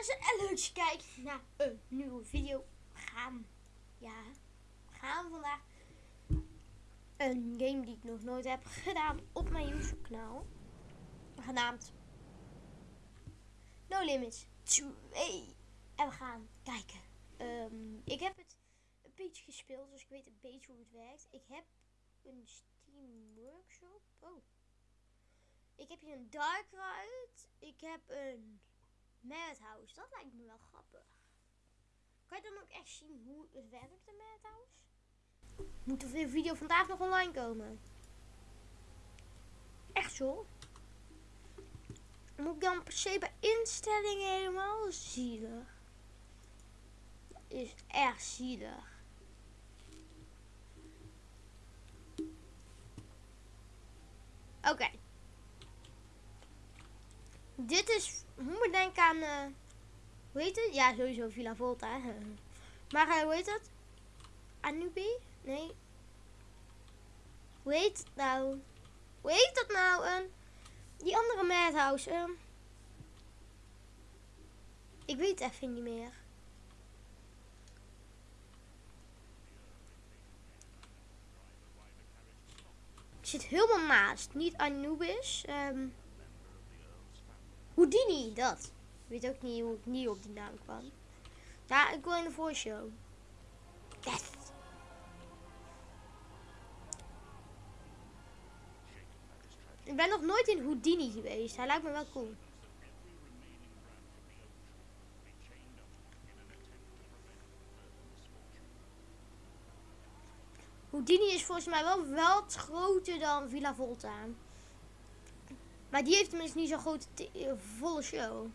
mensen en leuk je naar een nieuwe video. We gaan, ja, we gaan vandaag een game die ik nog nooit heb gedaan op mijn YouTube kanaal. Genaamd No Limits 2. En we gaan kijken. Ehm, ik heb het een beetje gespeeld, dus ik weet een beetje hoe het werkt. Ik heb een Steam Workshop. Oh. Ik heb hier een Dark Ride. Ik heb een Madhouse. Dat lijkt me wel grappig. Kan je dan ook echt zien hoe het werkt, de Madhouse? Moet de video vandaag nog online komen? Echt zo? Moet ik dan per se bij instellingen helemaal zielig? Is echt zielig. Oké. Dit is, moet denken aan, uh, hoe heet het? Ja, sowieso Villa Volta. maar uh, hoe heet dat? Anubi? Nee. Hoe heet het nou? Hoe heet dat nou? Uh, die andere madhouse. Uh, ik weet even niet meer. Ik zit helemaal naast. Niet Anubis. Um, Houdini, dat. Ik weet ook niet hoe ik niet op die naam kwam. Ja, ik wil in de voorshow. Yes. Ik ben nog nooit in Houdini geweest. Hij lijkt me wel cool. Houdini is volgens mij wel wat groter dan Villa Volta. Maar die heeft tenminste niet zo'n grote eh, volle show.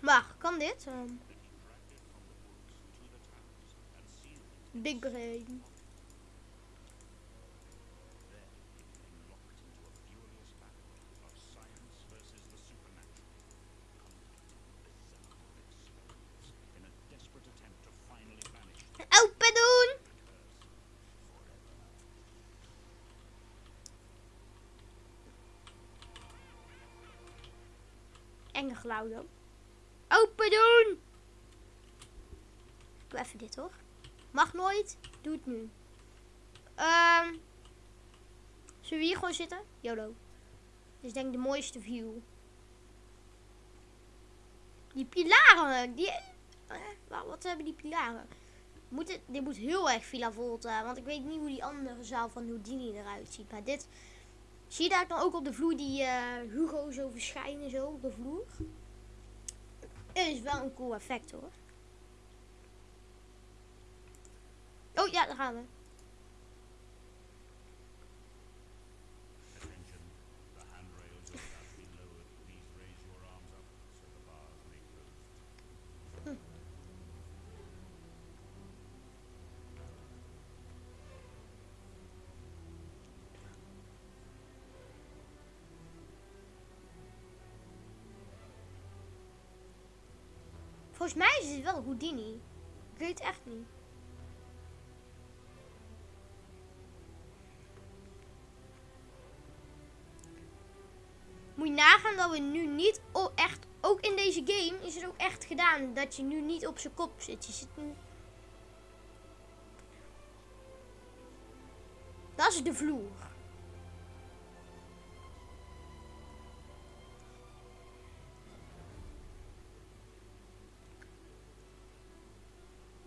Maar, kan dit? Um, big brain. Enge geluiden. Open doen! Doe even dit hoor. Mag nooit. Doe het nu. Um, zullen we hier gewoon zitten? YOLO. Dit is denk ik de mooiste view. Die pilaren. Die, eh, wat hebben die pilaren? Moet het, dit moet heel erg Villa Volta. Want ik weet niet hoe die andere zaal van Houdini eruit ziet. Maar dit... Zie je daar dan ook op de vloer die uh, Hugo zo verschijnen zo op de vloer? Is wel een cool effect hoor. Oh ja, daar gaan we. Volgens mij is het wel Houdini. Ik weet het echt niet. Moet je nagaan dat we nu niet echt, ook in deze game is het ook echt gedaan dat je nu niet op zijn kop zit. Je zit nu... Dat is de vloer.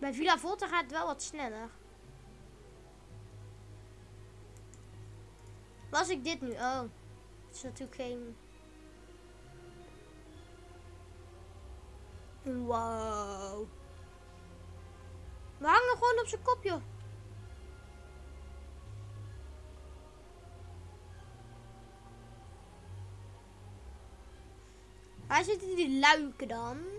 Bij Villa Volta gaat wel wat sneller. Was ik dit nu? Oh. Het is natuurlijk geen... Wow. We hangen gewoon op zijn kop, joh. Waar zitten die luiken dan?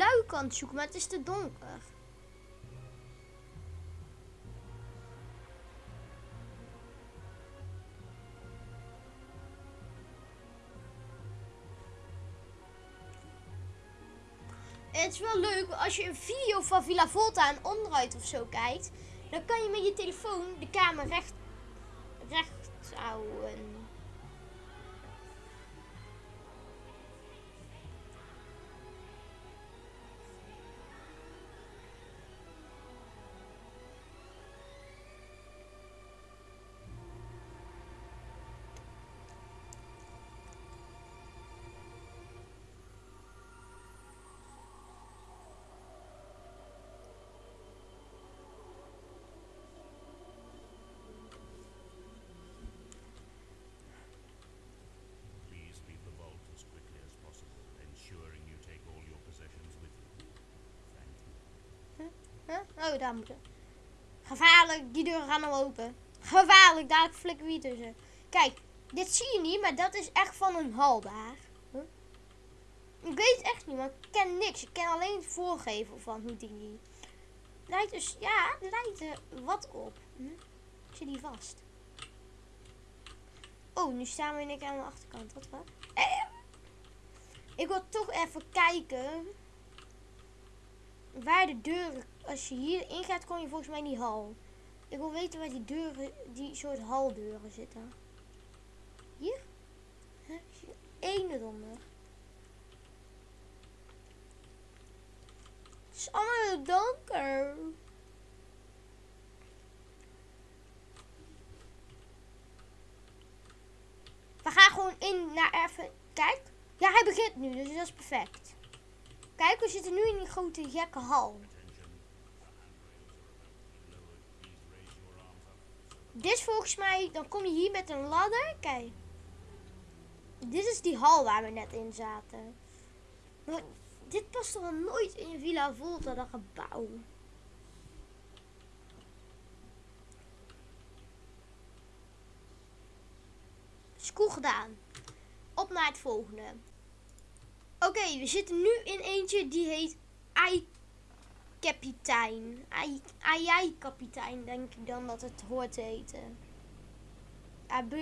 luik aan het zoeken, maar het is te donker. het is wel leuk als je een video van Villa Volta en onderuit of zo kijkt. Dan kan je met je telefoon de kamer recht, recht houden. Oh, daar moeten. Gevaarlijk, die deuren gaan al open. Gevaarlijk, daar flikken wie tussen. Kijk, dit zie je niet, maar dat is echt van een hal daar. Ik weet echt niet, maar ik ken niks. Ik ken alleen het voorgeven van hoe die. Lijkt dus, ja, lijkt er wat op. Hm? Ik zit die vast. Oh, nu staan we in keer aan de achterkant. Wat wat? Eh. Ik wil toch even kijken waar de deuren, als je hier in gaat, kom je volgens mij in die hal. Ik wil weten waar die deuren, die soort haldeuren zitten. Hier? Huh? Eén eronder. Het is allemaal heel donker. We gaan gewoon in naar even. Kijk. Ja, hij begint nu, dus dat is perfect. Kijk, we zitten nu in die grote gekke hal. Dit is volgens mij, dan kom je hier met een ladder. Kijk. Dit is die hal waar we net in zaten. Maar dit past toch nooit in Villa Volta, dat gebouw. Is cool gedaan. Op naar het volgende. Oké, we zitten nu in eentje die heet Ai kapitein. Ai, ai, kapitein, denk ik dan dat het hoort te heten.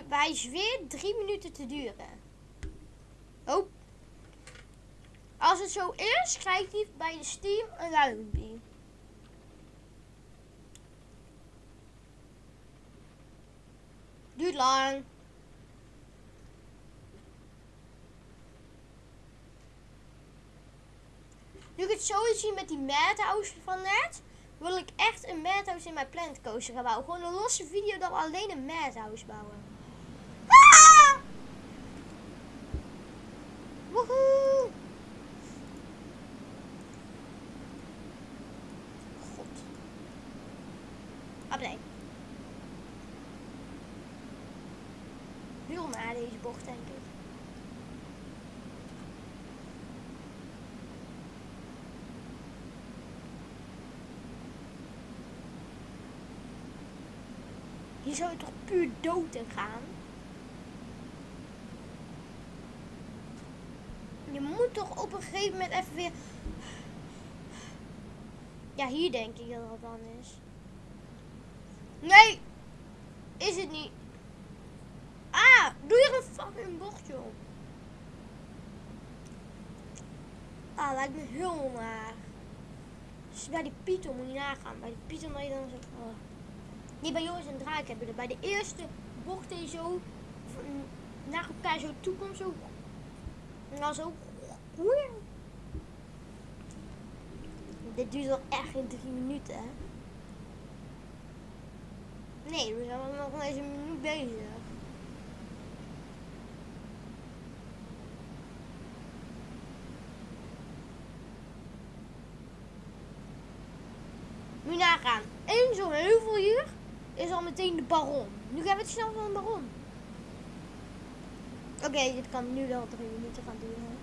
Hij zweert drie minuten te duren. Oh. Als het zo is, krijgt hij bij de Steam een duimpje. Duurt lang. Nu ik het zo zie met die Madhouse van net, wil ik echt een Madhouse in mijn Planet Coaster gaan bouwen. Gewoon een losse video we alleen een Madhouse bouwen. Ah! Woehoe! God. Ah, nee. Heel naar deze bocht, denk ik. Hier zou je toch puur dood in gaan? Je moet toch op een gegeven moment even weer... Ja, hier denk ik dat dat dan is. Nee! Is het niet. Ah, doe er een fucking bochtje op. Ah, lijkt me heel naar. Dus bij die Python moet je nagaan. Bij die Python dat je dan zo... Die bij Joris en Draak hebben bij de eerste bocht die zo van- naar elkaar zo toe komt, zo. En dan zo. Dit duurt wel echt in drie minuten, hè? Nee, we zijn nog eens een minuut bezig. Je nagaan. Eén zo'n heuvel hier is al meteen de baron. Nu gaan we het snel van de baron. Oké, dit kan nu wel drie minuten gaan duren.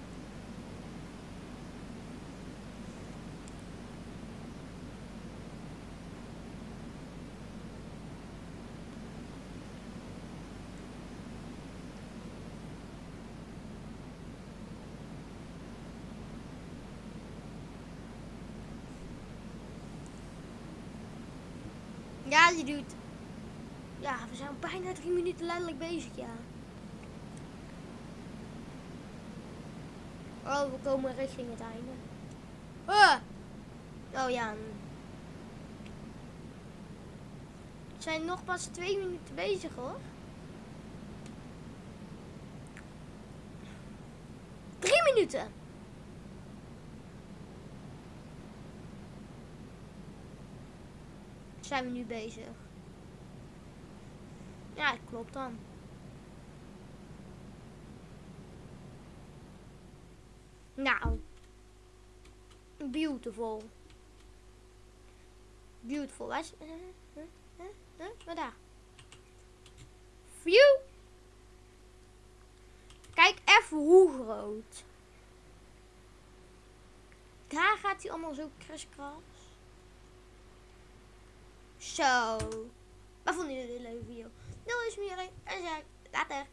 Ja, die doet. Ja, we zijn bijna drie minuten letterlijk bezig, ja. Oh, we komen richting het einde. Ah. Oh ja. We zijn nog pas twee minuten bezig hoor. Drie minuten. Zijn we nu bezig? Ja, klopt dan. Nou. Beautiful. Beautiful. Waar is... Waar daar? View. Kijk even hoe groot. Daar gaat hij allemaal zo kriskras. Zo. Wat vonden jullie een leuke video? Doei, smeren. En zeg later.